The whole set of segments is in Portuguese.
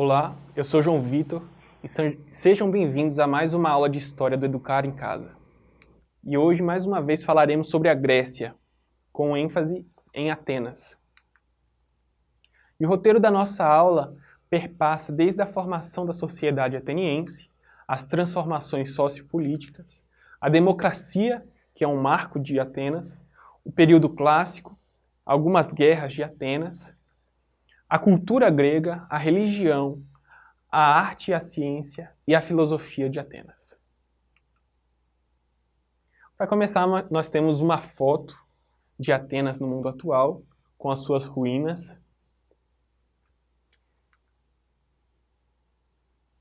Olá, eu sou João Vitor e sejam bem-vindos a mais uma aula de História do Educar em Casa. E hoje, mais uma vez, falaremos sobre a Grécia, com ênfase em Atenas. E o roteiro da nossa aula perpassa desde a formação da sociedade ateniense, as transformações sociopolíticas, a democracia, que é um marco de Atenas, o período clássico, algumas guerras de Atenas, a cultura grega, a religião, a arte e a ciência e a filosofia de Atenas. Para começar, nós temos uma foto de Atenas no mundo atual, com as suas ruínas.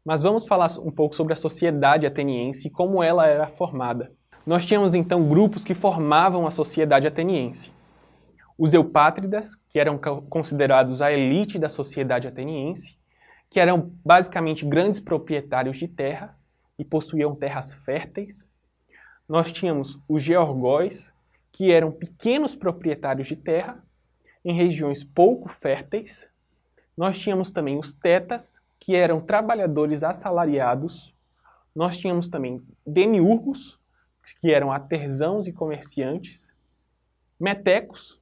Mas vamos falar um pouco sobre a sociedade ateniense e como ela era formada. Nós tínhamos então grupos que formavam a sociedade ateniense. Os eupátridas, que eram considerados a elite da sociedade ateniense, que eram basicamente grandes proprietários de terra e possuíam terras férteis. Nós tínhamos os georgóis, que eram pequenos proprietários de terra em regiões pouco férteis. Nós tínhamos também os tetas, que eram trabalhadores assalariados. Nós tínhamos também demiurgos, que eram artesãos e comerciantes. Metecos,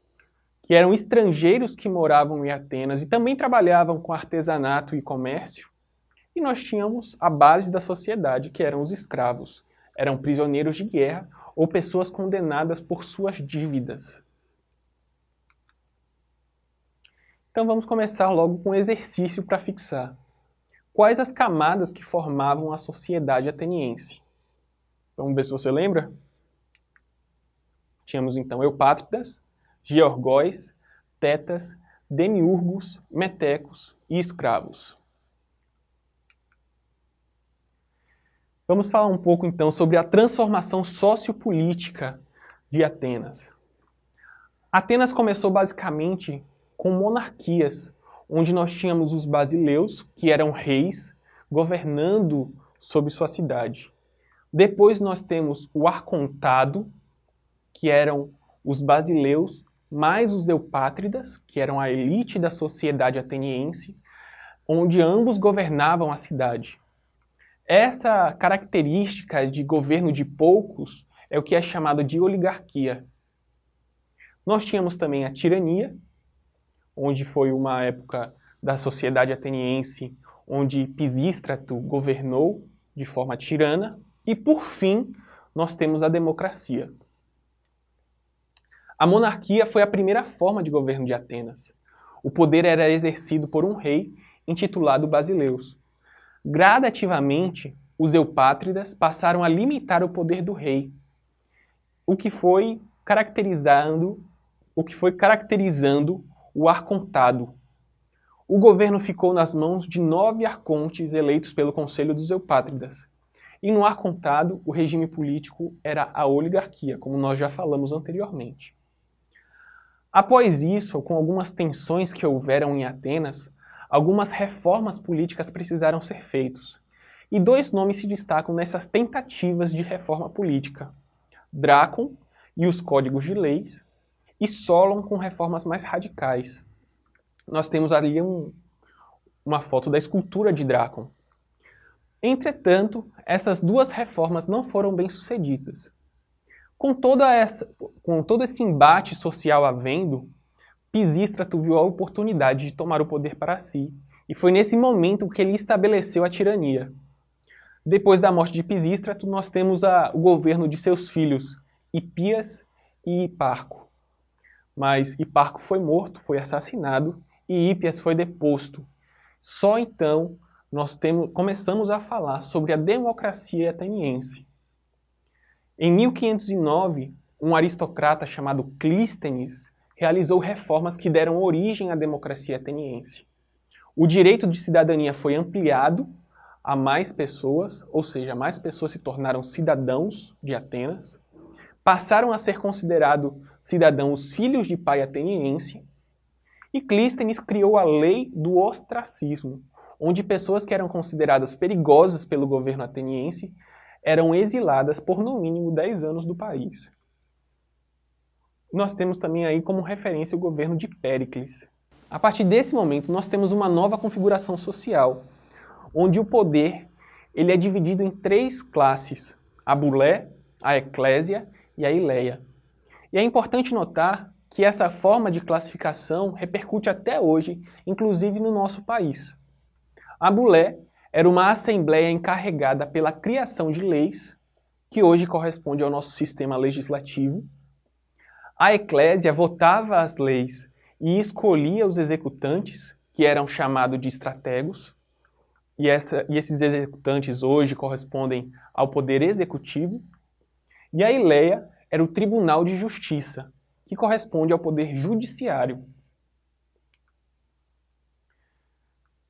que eram estrangeiros que moravam em Atenas e também trabalhavam com artesanato e comércio. E nós tínhamos a base da sociedade, que eram os escravos. Eram prisioneiros de guerra ou pessoas condenadas por suas dívidas. Então vamos começar logo com um exercício para fixar. Quais as camadas que formavam a sociedade ateniense? Vamos ver se você lembra? Tínhamos então eupátridas, georgóis, tetas, demiurgos, metecos e escravos. Vamos falar um pouco então sobre a transformação sociopolítica de Atenas. Atenas começou basicamente com monarquias, onde nós tínhamos os basileus, que eram reis, governando sobre sua cidade. Depois nós temos o arcontado, que eram os basileus mais os eupátridas, que eram a elite da sociedade ateniense, onde ambos governavam a cidade. Essa característica de governo de poucos é o que é chamado de oligarquia. Nós tínhamos também a tirania, onde foi uma época da sociedade ateniense onde Pisístrato governou de forma tirana, e por fim nós temos a democracia. A monarquia foi a primeira forma de governo de Atenas. O poder era exercido por um rei intitulado Basileus. Gradativamente, os eupátridas passaram a limitar o poder do rei, o que foi caracterizando o que foi caracterizando o arcontado. O governo ficou nas mãos de nove arcontes eleitos pelo Conselho dos Eupátridas. E no arcontado, o regime político era a oligarquia, como nós já falamos anteriormente. Após isso, com algumas tensões que houveram em Atenas, algumas reformas políticas precisaram ser feitas. E dois nomes se destacam nessas tentativas de reforma política. Drácon e os códigos de leis, e Solon com reformas mais radicais. Nós temos ali um, uma foto da escultura de Drácon. Entretanto, essas duas reformas não foram bem sucedidas. Com, toda essa, com todo esse embate social havendo, Pisístrato viu a oportunidade de tomar o poder para si, e foi nesse momento que ele estabeleceu a tirania. Depois da morte de Pisístrato, nós temos a, o governo de seus filhos, Hipias e Hiparco. Mas Hiparco foi morto, foi assassinado, e Hipias foi deposto. Só então nós temos, começamos a falar sobre a democracia ateniense. Em 1509, um aristocrata chamado Clístenes realizou reformas que deram origem à democracia ateniense. O direito de cidadania foi ampliado a mais pessoas, ou seja, mais pessoas se tornaram cidadãos de Atenas, passaram a ser considerados cidadãos filhos de pai ateniense, e Clístenes criou a lei do ostracismo, onde pessoas que eram consideradas perigosas pelo governo ateniense eram exiladas por no mínimo 10 anos do país. Nós temos também aí como referência o governo de Péricles. A partir desse momento, nós temos uma nova configuração social, onde o poder ele é dividido em três classes, a bulé, a eclésia e a ileia. E é importante notar que essa forma de classificação repercute até hoje, inclusive no nosso país. A bulé era uma assembleia encarregada pela criação de leis, que hoje corresponde ao nosso sistema legislativo. A eclésia votava as leis e escolhia os executantes, que eram chamados de estrategos, e, essa, e esses executantes hoje correspondem ao poder executivo. E a Ileia era o Tribunal de Justiça, que corresponde ao poder judiciário.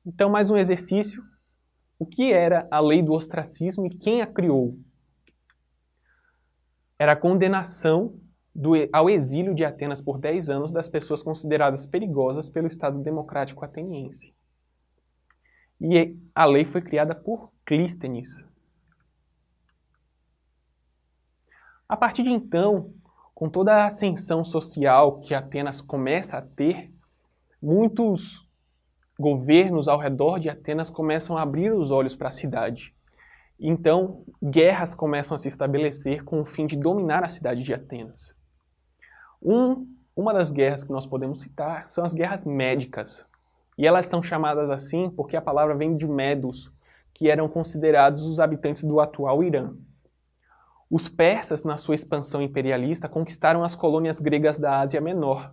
Então, mais um exercício. O que era a lei do ostracismo e quem a criou? Era a condenação do, ao exílio de Atenas por 10 anos das pessoas consideradas perigosas pelo Estado Democrático Ateniense. E a lei foi criada por Clístenes. A partir de então, com toda a ascensão social que Atenas começa a ter, muitos governos ao redor de Atenas começam a abrir os olhos para a cidade. Então, guerras começam a se estabelecer com o fim de dominar a cidade de Atenas. Um, uma das guerras que nós podemos citar são as guerras médicas. E elas são chamadas assim porque a palavra vem de Medos, que eram considerados os habitantes do atual Irã. Os persas, na sua expansão imperialista, conquistaram as colônias gregas da Ásia Menor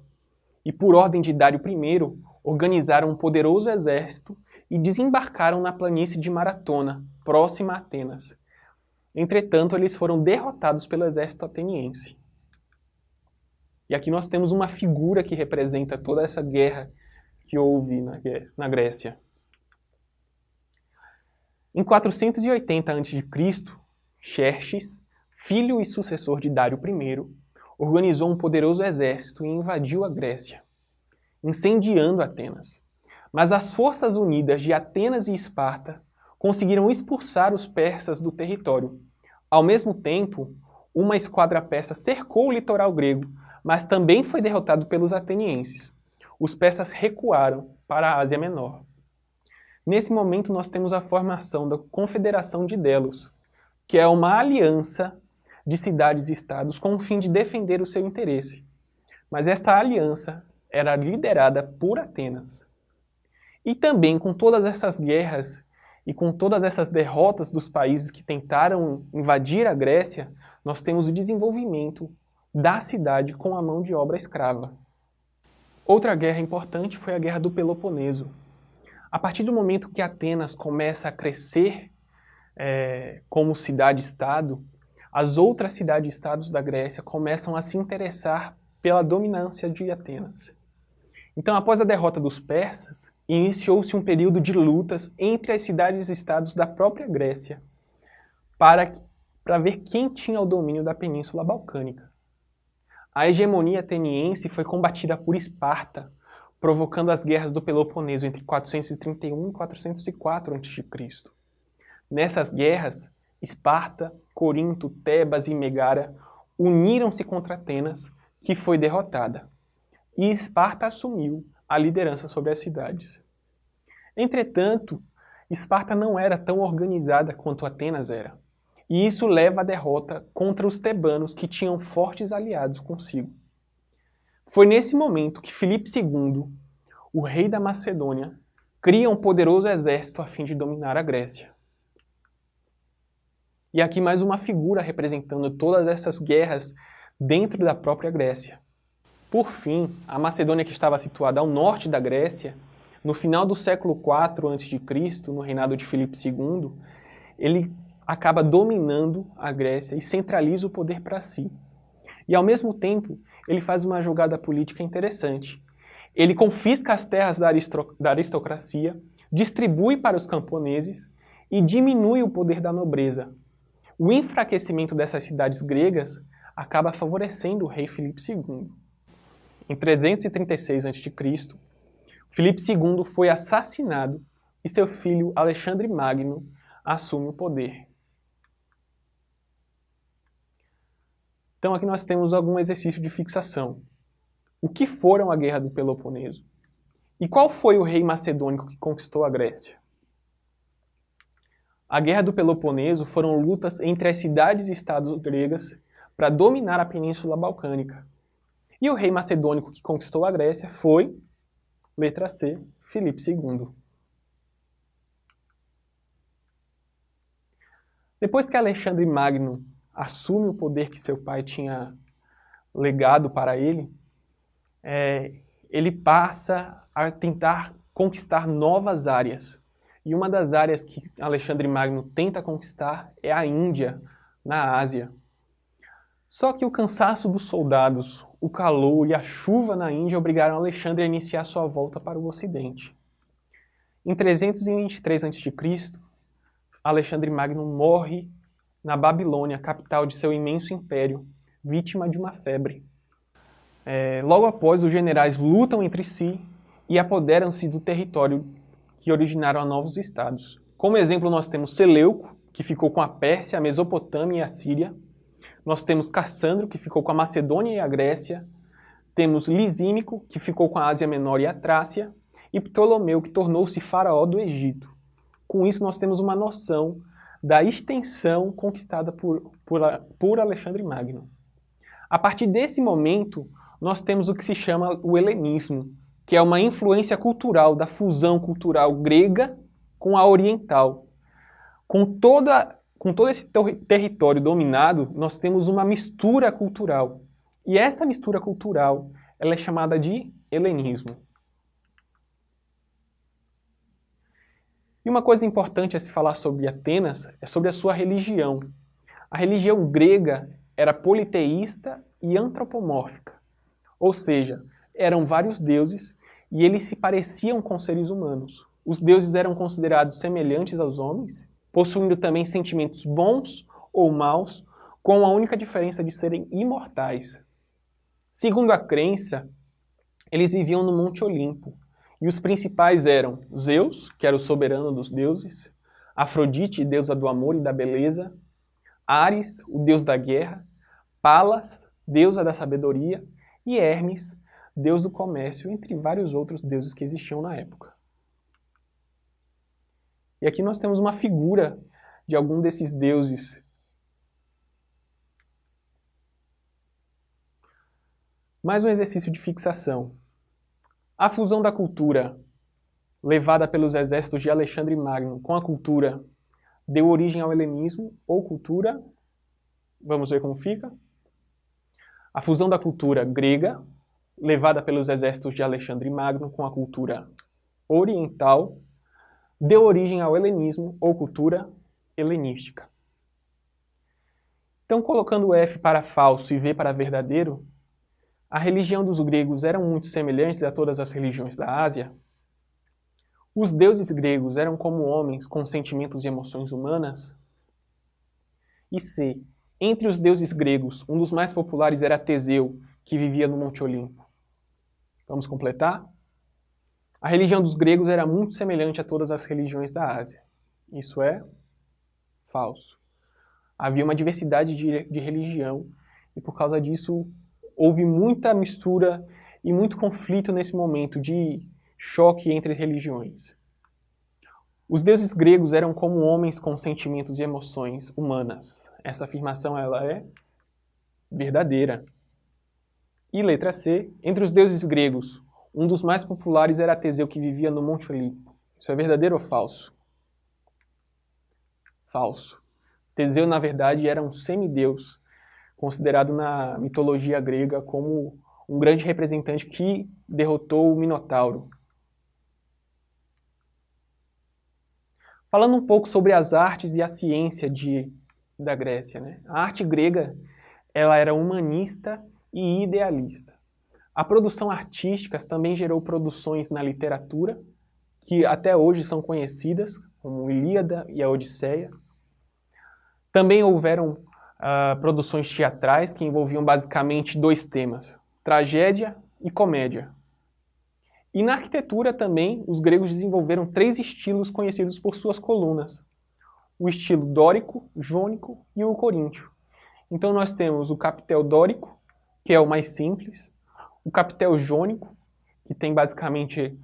e, por ordem de Dário I, organizaram um poderoso exército e desembarcaram na planície de Maratona, próxima a Atenas. Entretanto, eles foram derrotados pelo exército ateniense. E aqui nós temos uma figura que representa toda essa guerra que houve na, na Grécia. Em 480 a.C., Xerxes, filho e sucessor de Dário I, organizou um poderoso exército e invadiu a Grécia, incendiando Atenas. Mas as forças unidas de Atenas e Esparta conseguiram expulsar os persas do território. Ao mesmo tempo, uma esquadra persa cercou o litoral grego, mas também foi derrotado pelos atenienses os persas recuaram para a Ásia Menor. Nesse momento nós temos a formação da Confederação de Delos, que é uma aliança de cidades e estados com o fim de defender o seu interesse. Mas essa aliança era liderada por Atenas. E também com todas essas guerras e com todas essas derrotas dos países que tentaram invadir a Grécia, nós temos o desenvolvimento da cidade com a mão de obra escrava. Outra guerra importante foi a Guerra do Peloponeso. A partir do momento que Atenas começa a crescer é, como cidade-estado, as outras cidades-estados da Grécia começam a se interessar pela dominância de Atenas. Então, após a derrota dos persas, iniciou-se um período de lutas entre as cidades-estados da própria Grécia para, para ver quem tinha o domínio da Península Balcânica. A hegemonia ateniense foi combatida por Esparta, provocando as guerras do Peloponeso entre 431 e 404 a.C. Nessas guerras, Esparta, Corinto, Tebas e Megara uniram-se contra Atenas, que foi derrotada, e Esparta assumiu a liderança sobre as cidades. Entretanto, Esparta não era tão organizada quanto Atenas era. E isso leva à derrota contra os tebanos que tinham fortes aliados consigo. Foi nesse momento que Filipe II, o rei da Macedônia, cria um poderoso exército a fim de dominar a Grécia. E aqui mais uma figura representando todas essas guerras dentro da própria Grécia. Por fim, a Macedônia que estava situada ao norte da Grécia, no final do século IV a.C., no reinado de Filipe II, ele acaba dominando a Grécia e centraliza o poder para si. E ao mesmo tempo, ele faz uma jogada política interessante. Ele confisca as terras da, da aristocracia, distribui para os camponeses e diminui o poder da nobreza. O enfraquecimento dessas cidades gregas acaba favorecendo o rei Filipe II. Em 336 a.C., Filipe II foi assassinado e seu filho Alexandre Magno assume o poder. Então aqui nós temos algum exercício de fixação. O que foram a Guerra do Peloponeso? E qual foi o rei macedônico que conquistou a Grécia? A Guerra do Peloponeso foram lutas entre as cidades e estados gregas para dominar a Península Balcânica. E o rei macedônico que conquistou a Grécia foi, letra C, Filipe II. Depois que Alexandre Magno assume o poder que seu pai tinha legado para ele, é, ele passa a tentar conquistar novas áreas. E uma das áreas que Alexandre Magno tenta conquistar é a Índia, na Ásia. Só que o cansaço dos soldados, o calor e a chuva na Índia obrigaram Alexandre a iniciar sua volta para o Ocidente. Em 323 a.C., Alexandre Magno morre na Babilônia, capital de seu imenso império, vítima de uma febre. É, logo após, os generais lutam entre si e apoderam-se do território que originaram novos estados. Como exemplo, nós temos Seleuco, que ficou com a Pérsia, a Mesopotâmia e a Síria. Nós temos Cassandro, que ficou com a Macedônia e a Grécia. Temos Lisímico, que ficou com a Ásia Menor e a Trácia. E Ptolomeu, que tornou-se faraó do Egito. Com isso, nós temos uma noção da extensão conquistada por, por, por Alexandre Magno. A partir desse momento, nós temos o que se chama o helenismo, que é uma influência cultural da fusão cultural grega com a oriental. Com, toda, com todo esse ter território dominado, nós temos uma mistura cultural. E essa mistura cultural ela é chamada de helenismo. E uma coisa importante a se falar sobre Atenas é sobre a sua religião. A religião grega era politeísta e antropomórfica, ou seja, eram vários deuses e eles se pareciam com seres humanos. Os deuses eram considerados semelhantes aos homens, possuindo também sentimentos bons ou maus, com a única diferença de serem imortais. Segundo a crença, eles viviam no Monte Olimpo, e os principais eram Zeus, que era o soberano dos deuses, Afrodite, deusa do amor e da beleza, Ares, o deus da guerra, Palas, deusa da sabedoria, e Hermes, deus do comércio, entre vários outros deuses que existiam na época. E aqui nós temos uma figura de algum desses deuses. Mais um exercício de fixação. A fusão da cultura levada pelos exércitos de Alexandre Magno com a cultura deu origem ao helenismo ou cultura, vamos ver como fica. A fusão da cultura grega, levada pelos exércitos de Alexandre Magno com a cultura oriental, deu origem ao helenismo ou cultura helenística. Então, colocando F para falso e V para verdadeiro, a religião dos gregos era muito semelhante a todas as religiões da Ásia, os deuses gregos eram como homens com sentimentos e emoções humanas, e C. Entre os deuses gregos, um dos mais populares era Teseu, que vivia no Monte Olimpo. Vamos completar? A religião dos gregos era muito semelhante a todas as religiões da Ásia. Isso é falso. Havia uma diversidade de, de religião e por causa disso houve muita mistura e muito conflito nesse momento de choque entre religiões. Os deuses gregos eram como homens com sentimentos e emoções humanas. Essa afirmação ela é verdadeira. E letra C, entre os deuses gregos, um dos mais populares era Teseu que vivia no Monte Olimpo. Isso é verdadeiro ou falso? Falso. Teseu, na verdade, era um semideus considerado na mitologia grega como um grande representante que derrotou o Minotauro. Falando um pouco sobre as artes e a ciência de, da Grécia. Né? A arte grega ela era humanista e idealista. A produção artística também gerou produções na literatura, que até hoje são conhecidas, como Ilíada e a Odisseia. Também houveram uh, produções teatrais que envolviam basicamente dois temas, tragédia e comédia. E na arquitetura também, os gregos desenvolveram três estilos conhecidos por suas colunas. O estilo dórico, jônico e o coríntio. Então nós temos o capitel dórico, que é o mais simples, o capitel jônico, que tem basicamente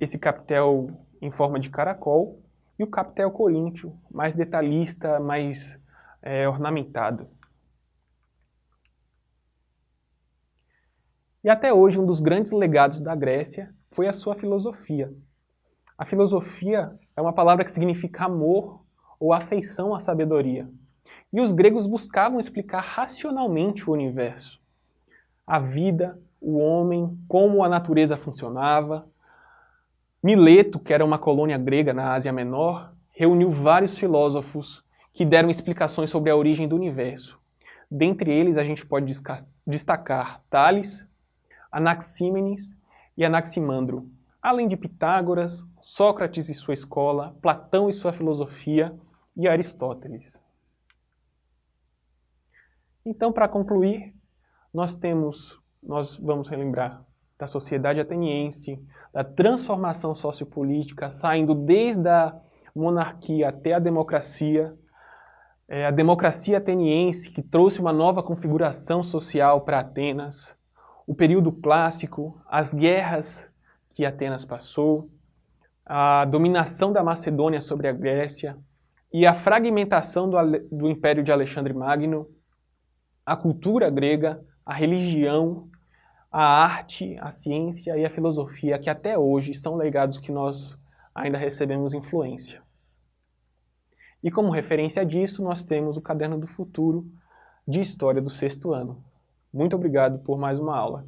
esse capitel em forma de caracol e o capitel coríntio, mais detalhista, mais é, ornamentado. E até hoje um dos grandes legados da Grécia foi a sua filosofia. A filosofia é uma palavra que significa amor ou afeição à sabedoria. E os gregos buscavam explicar racionalmente o universo. A vida, o homem, como a natureza funcionava. Mileto, que era uma colônia grega na Ásia Menor, reuniu vários filósofos que deram explicações sobre a origem do universo. Dentre eles, a gente pode destacar Tales, Anaxímenes e Anaximandro, além de Pitágoras, Sócrates e sua escola, Platão e sua filosofia e Aristóteles. Então, para concluir, nós temos, nós vamos relembrar da sociedade ateniense, da transformação sociopolítica, saindo desde a monarquia até a democracia, é, a democracia ateniense que trouxe uma nova configuração social para Atenas, o período clássico, as guerras que Atenas passou, a dominação da Macedônia sobre a Grécia e a fragmentação do, do Império de Alexandre Magno, a cultura grega, a religião, a arte, a ciência e a filosofia, que até hoje são legados que nós ainda recebemos influência. E como referência disso, nós temos o Caderno do Futuro de História do sexto ano. Muito obrigado por mais uma aula.